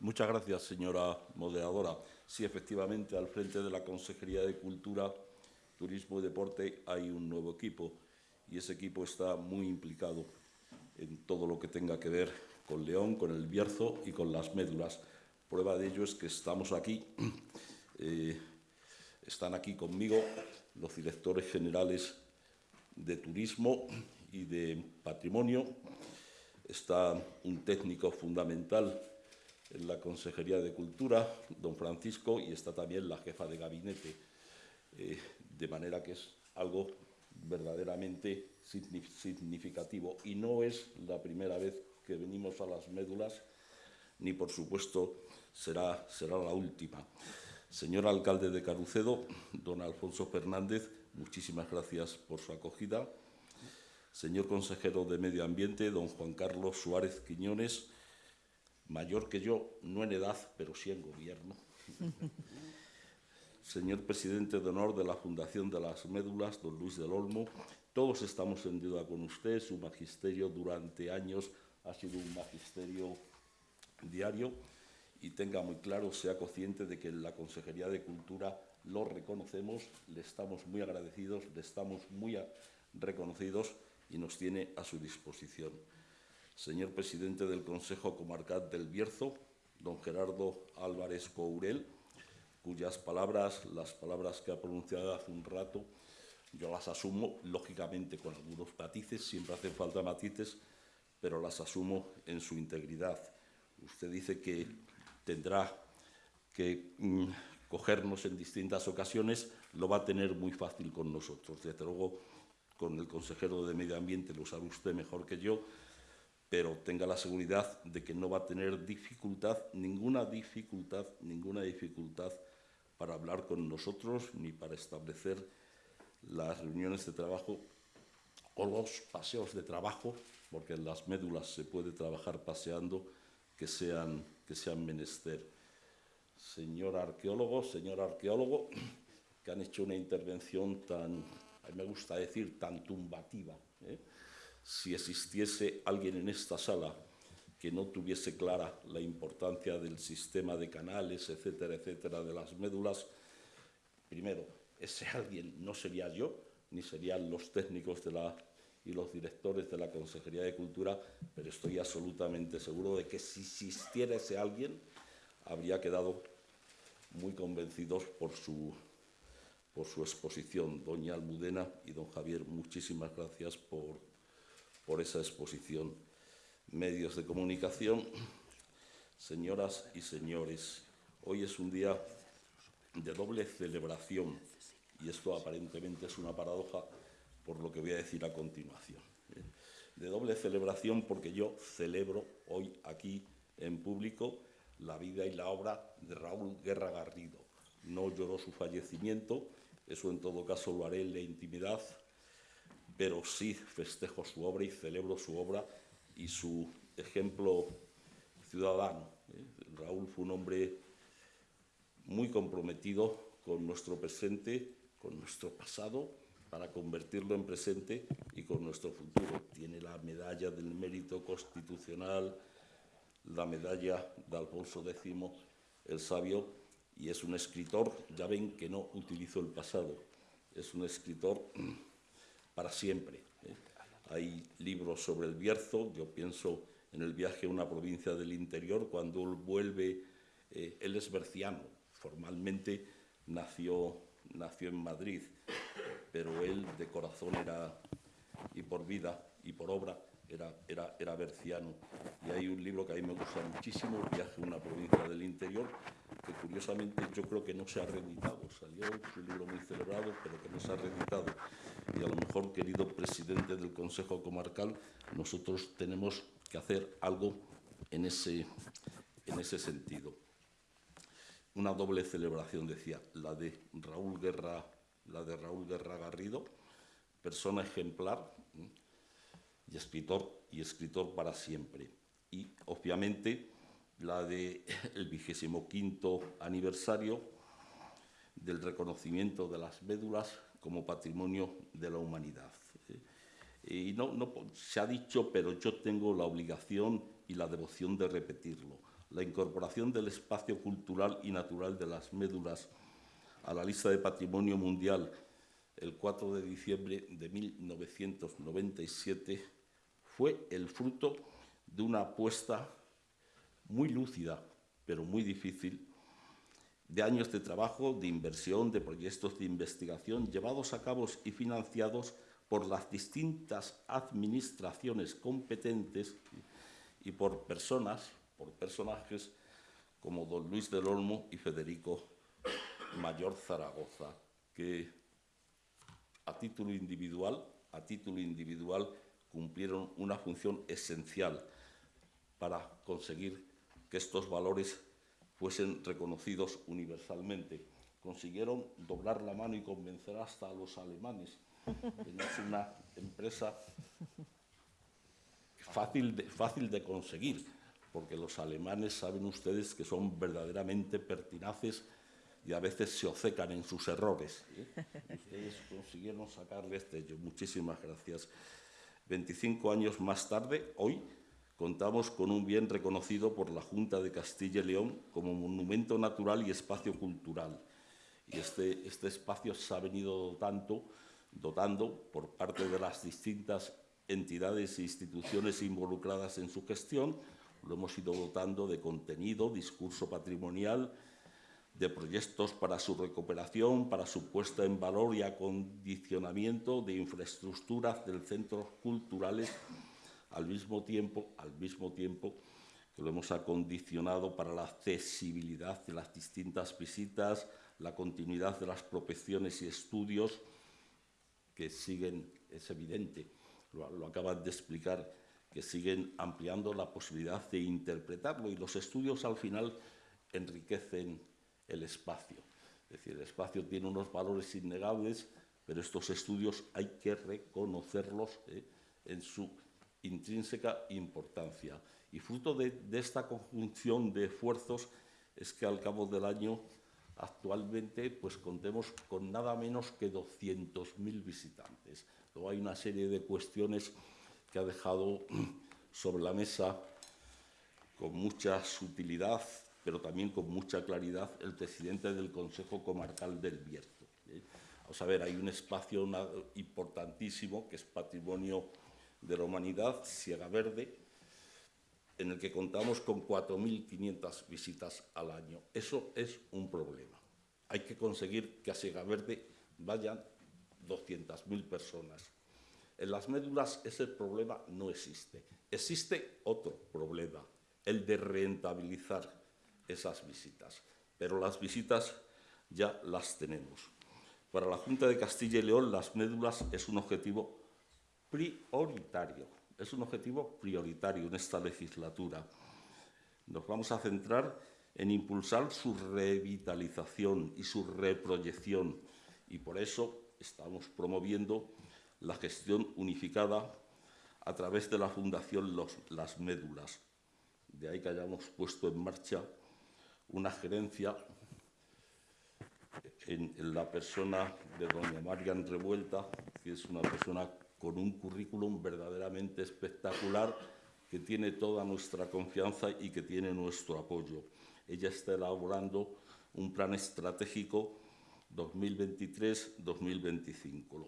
Muchas gracias, señora moderadora. Sí, efectivamente, al frente de la Consejería de Cultura, Turismo y Deporte hay un nuevo equipo y ese equipo está muy implicado en todo lo que tenga que ver con León, con el Bierzo y con las médulas. Prueba de ello es que estamos aquí, eh, están aquí conmigo los directores generales de Turismo y de Patrimonio, está un técnico fundamental en la Consejería de Cultura, don Francisco, y está también la jefa de gabinete, eh, de manera que es algo verdaderamente significativo. Y no es la primera vez que venimos a las médulas, ni por supuesto será, será la última. Señor alcalde de Carucedo, don Alfonso Fernández, muchísimas gracias por su acogida. Señor consejero de Medio Ambiente, don Juan Carlos Suárez Quiñones, mayor que yo, no en edad, pero sí en gobierno. Señor presidente de honor de la Fundación de las Médulas, don Luis del Olmo, todos estamos en deuda con usted. Su magisterio durante años ha sido un magisterio diario y tenga muy claro, sea consciente de que en la Consejería de Cultura lo reconocemos, le estamos muy agradecidos, le estamos muy reconocidos y nos tiene a su disposición. Señor presidente del Consejo Comarcal del Bierzo, don Gerardo Álvarez Courel, cuyas palabras, las palabras que ha pronunciado hace un rato, yo las asumo, lógicamente con algunos matices, siempre hacen falta matices, pero las asumo en su integridad. Usted dice que tendrá que mm, cogernos en distintas ocasiones, lo va a tener muy fácil con nosotros. Desde luego, con el consejero de Medio Ambiente lo sabe usted mejor que yo, pero tenga la seguridad de que no va a tener dificultad, ninguna dificultad, ninguna dificultad para hablar con nosotros ni para establecer las reuniones de trabajo o los paseos de trabajo, porque en las médulas se puede trabajar paseando, que sean, que sean menester. Señor arqueólogo, señor arqueólogo, que han hecho una intervención tan, a mí me gusta decir, tan tumbativa. ¿eh? Si existiese alguien en esta sala que no tuviese clara la importancia del sistema de canales, etcétera, etcétera, de las médulas, primero, ese alguien no sería yo, ni serían los técnicos de la, y los directores de la Consejería de Cultura, pero estoy absolutamente seguro de que si existiera ese alguien, habría quedado muy convencidos por su, por su exposición. Doña Almudena y don Javier, muchísimas gracias por, por esa exposición medios de comunicación, señoras y señores, hoy es un día de doble celebración y esto aparentemente es una paradoja por lo que voy a decir a continuación. ¿eh? De doble celebración porque yo celebro hoy aquí en público la vida y la obra de Raúl Guerra Garrido. No lloró su fallecimiento, eso en todo caso lo haré en la intimidad, pero sí festejo su obra y celebro su obra y su ejemplo ciudadano. ¿eh? Raúl fue un hombre muy comprometido con nuestro presente, con nuestro pasado, para convertirlo en presente y con nuestro futuro. Tiene la medalla del mérito constitucional, la medalla de Alfonso X el Sabio, y es un escritor, ya ven que no utilizo el pasado, es un escritor para siempre. ¿eh? Hay libros sobre el Bierzo, yo pienso en el viaje a una provincia del interior, cuando él vuelve, eh, él es berciano, formalmente nació, nació en Madrid, pero él de corazón era, y por vida y por obra, era, era, era berciano. Y hay un libro que a mí me gusta muchísimo, El viaje a una provincia del interior, que curiosamente yo creo que no se ha reeditado. Salió un libro muy celebrado, pero que no se ha reeditado. Y a lo mejor, querido presidente del Consejo Comarcal, nosotros tenemos que hacer algo en ese, en ese sentido. Una doble celebración, decía, la de Raúl Guerra, la de Raúl Guerra Garrido, persona ejemplar y escritor y escritor para siempre. Y obviamente la del vigésimo quinto aniversario del reconocimiento de las médulas como patrimonio de la humanidad. Y no, no se ha dicho, pero yo tengo la obligación y la devoción de repetirlo. la incorporación del espacio cultural y natural de las médulas a la lista de Patrimonio Mundial el 4 de diciembre de 1997 fue el fruto de una apuesta muy lúcida, pero muy difícil, de años de trabajo, de inversión, de proyectos de investigación llevados a cabo y financiados por las distintas administraciones competentes y por personas, por personajes como don Luis del Olmo y Federico Mayor Zaragoza, que a título individual, a título individual cumplieron una función esencial para conseguir que estos valores fuesen reconocidos universalmente. Consiguieron doblar la mano y convencer hasta a los alemanes. Es una empresa fácil de, fácil de conseguir, porque los alemanes saben ustedes que son verdaderamente pertinaces y a veces se ocecan en sus errores. ¿eh? Ustedes consiguieron sacarle este ello. Muchísimas gracias. 25 años más tarde, hoy, contamos con un bien reconocido por la Junta de Castilla y León como monumento natural y espacio cultural. Y este, este espacio se ha venido dotando, por parte de las distintas entidades e instituciones involucradas en su gestión, lo hemos ido dotando de contenido, discurso patrimonial, de proyectos para su recuperación, para su puesta en valor y acondicionamiento de infraestructuras del centros culturales, al mismo tiempo, al mismo tiempo que lo hemos acondicionado para la accesibilidad de las distintas visitas, la continuidad de las prospecciones y estudios que siguen, es evidente, lo, lo acaban de explicar, que siguen ampliando la posibilidad de interpretarlo y los estudios al final enriquecen el espacio. Es decir, el espacio tiene unos valores innegables, pero estos estudios hay que reconocerlos ¿eh? en su intrínseca importancia. Y fruto de, esta conjunción de esfuerzos es que al cabo del año actualmente pues contemos con nada menos que 200.000 visitantes. Luego hay una serie de cuestiones que ha dejado sobre la mesa con mucha sutilidad pero también con mucha claridad el presidente del Consejo Comarcal del Bierzo. ¿eh? Vamos a ver, hay un espacio importantísimo que es patrimonio de la humanidad, Siega Verde, en el que contamos con 4.500 visitas al año. Eso es un problema. Hay que conseguir que a Siega Verde vayan 200.000 personas. En las médulas ese problema no existe. Existe otro problema, el de rentabilizar esas visitas. Pero las visitas ya las tenemos. Para la Junta de Castilla y León, las médulas es un objetivo prioritario. Es un objetivo prioritario en esta legislatura. Nos vamos a centrar en impulsar su revitalización y su reproyección. Y por eso estamos promoviendo la gestión unificada a través de la Fundación Los, Las Médulas. De ahí que hayamos puesto en marcha una gerencia en, la persona de doña Marian Revuelta, que es una persona con un currículum verdaderamente espectacular, que tiene toda nuestra confianza y que tiene nuestro apoyo. Ella está elaborando un plan estratégico 2023-2025.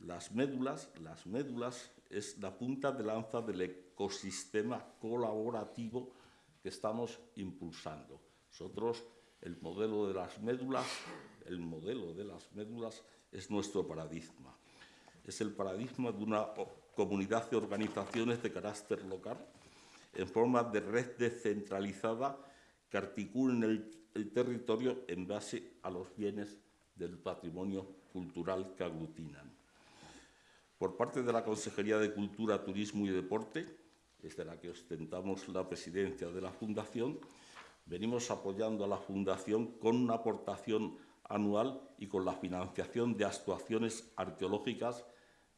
Las médulas, las médulas es la punta de lanza del ecosistema colaborativo que estamos impulsando. Nosotros, el modelo de las médulas, el modelo de las médulas es nuestro paradigma. Es el paradigma de una comunidad de organizaciones de carácter local en forma de red descentralizada que articulen el, el territorio en base a los bienes del patrimonio cultural que aglutinan. Por parte de la Consejería de Cultura, Turismo y Deporte, desde la que ostentamos la presidencia de la Fundación, venimos apoyando a la Fundación con una aportación anual y con la financiación de actuaciones arqueológicas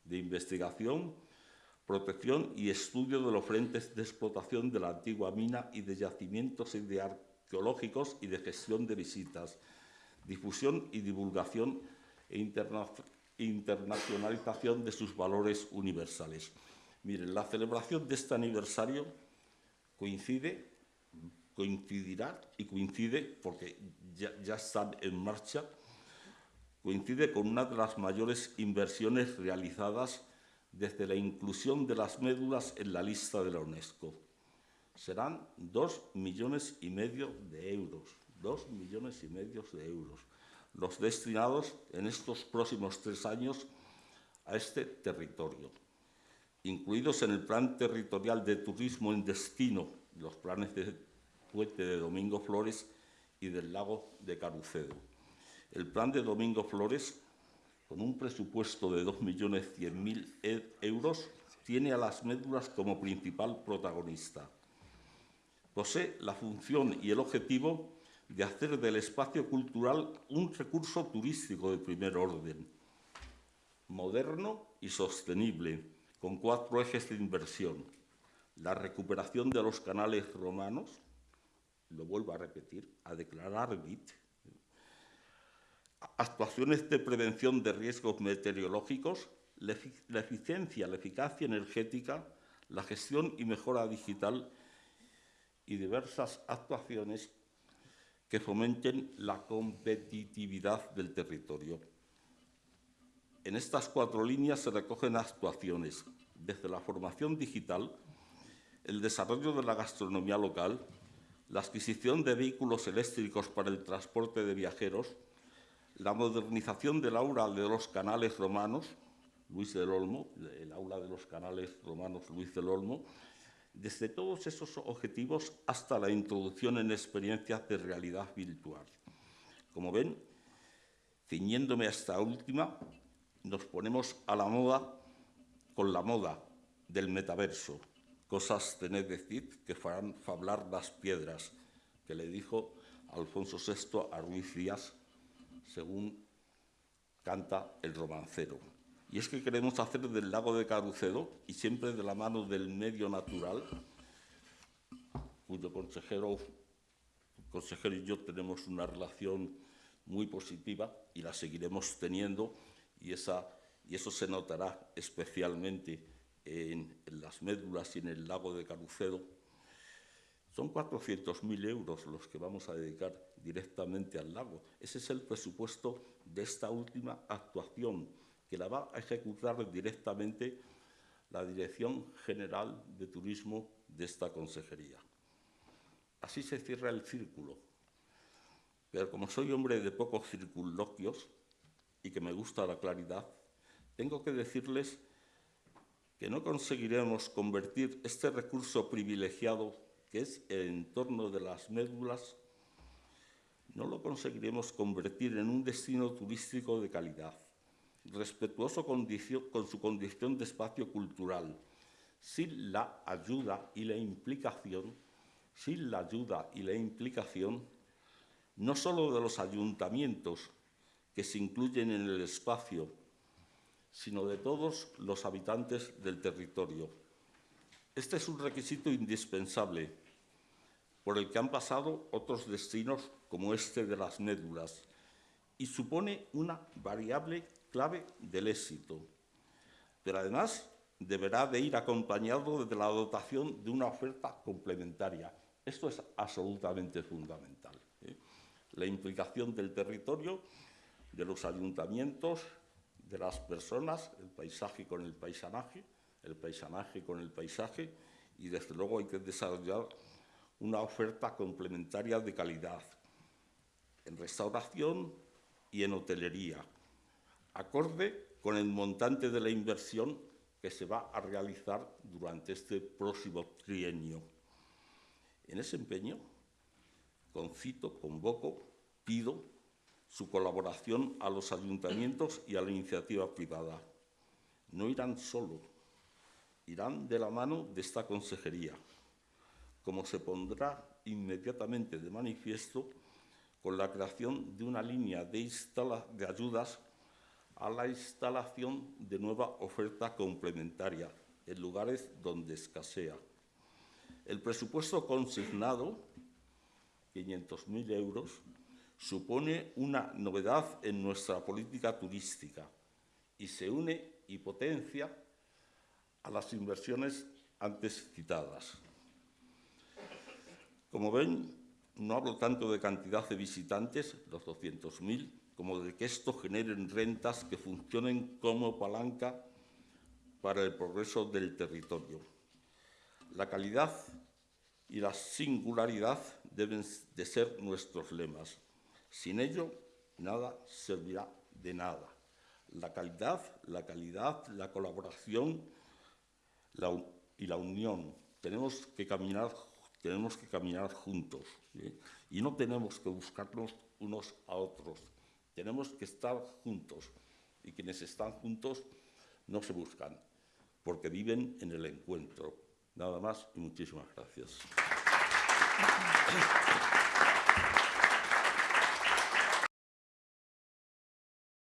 de investigación, protección y estudio de los frentes de explotación de la antigua mina y de yacimientos arqueológicos y de gestión de visitas, difusión y divulgación e interna internacionalización de sus valores universales. Miren, la celebración de este aniversario coincide coincidirá y coincide, porque ya, ya están en marcha, coincide con una de las mayores inversiones realizadas desde la inclusión de las médulas en la lista de la UNESCO. Serán dos millones y medio de euros, dos millones y medio de euros, los destinados en estos próximos tres años a este territorio, incluidos en el Plan Territorial de Turismo en Destino, los planes de Puente de Domingo Flores y del Lago de Carucedo. El plan de Domingo Flores con un presupuesto de 2.100.000 e-, euros, tiene a las médulas como principal protagonista. Posee la función y el objetivo de hacer del espacio cultural un recurso turístico de primer orden, moderno y sostenible, con cuatro ejes de inversión. La recuperación de los canales romanos, lo vuelvo a repetir, a declarar BIT, actuaciones de prevención de riesgos meteorológicos, la eficiencia, la eficacia energética, la gestión y mejora digital y diversas actuaciones que fomenten la competitividad del territorio. En estas cuatro líneas se recogen actuaciones desde la formación digital, el desarrollo de la gastronomía local, la adquisición de vehículos eléctricos para el transporte de viajeros, la modernización del aula de los canales romanos, Luis del Olmo, el aula de los canales romanos Luis del Olmo, desde todos esos objetivos hasta la introducción en experiencias de realidad virtual. Como ven, ciñéndome a esta última, nos ponemos a la moda con la moda del metaverso, cosas tened decir que farán fablar las piedras, que le dijo Alfonso VI a Ruiz Díaz según canta el romancero. Y es que queremos hacer del lago de Carucedo, y siempre de la mano del medio natural, cuyo consejero, consejero y yo tenemos una relación muy positiva y la seguiremos teniendo, y, esa, y eso se notará especialmente en, en las médulas y en el lago de Carucedo, son 400.000 euros los que vamos a dedicar directamente al lago. Ese es el presupuesto de esta última actuación, que la va a ejecutar directamente la Dirección General de Turismo de esta consejería. Así se cierra el círculo. Pero como soy hombre de pocos circunloquios y que me gusta la claridad, tengo que decirles que no conseguiremos convertir este recurso privilegiado que es el entorno de las médulas, no lo conseguiremos convertir en un destino turístico de calidad, respetuoso con, su condición de espacio cultural, sin la ayuda y la implicación, sin la ayuda y la implicación no solo de los ayuntamientos que se incluyen en el espacio, sino de todos los habitantes del territorio. Este es un requisito indispensable por el que han pasado otros destinos como este de las médulas y supone una variable clave del éxito. Pero además deberá de ir acompañado de la dotación de una oferta complementaria. Esto es absolutamente fundamental. ¿eh? La implicación del territorio, de los ayuntamientos, de las personas, el paisaje con el paisanaje, el paisanaje con el paisaje, y desde luego hay que desarrollar una oferta complementaria de calidad en restauración y en hotelería, acorde con el montante de la inversión que se va a realizar durante este próximo trienio. En ese empeño, concito, convoco, pido su colaboración a los ayuntamientos y a la iniciativa privada. No irán solo, irán de la mano de esta consejería como se pondrá inmediatamente de manifiesto con la creación de una línea de, ayudas a la instalación de nueva oferta complementaria en lugares donde escasea. El presupuesto consignado, 500.000 euros, supone una novedad en nuestra política turística y se une y potencia a las inversiones antes citadas. Como ven, no hablo tanto de cantidad de visitantes, los 200.000, como de que esto generen rentas que funcionen como palanca para el progreso del territorio. La calidad y la singularidad deben de ser nuestros lemas. Sin ello, nada servirá de nada. La calidad, la calidad, la colaboración y la unión. Tenemos que caminar, tenemos que caminar juntos y no tenemos que buscarnos unos a otros. Tenemos que estar juntos y quienes están juntos no se buscan porque viven en el encuentro. Nada más y muchísimas gracias.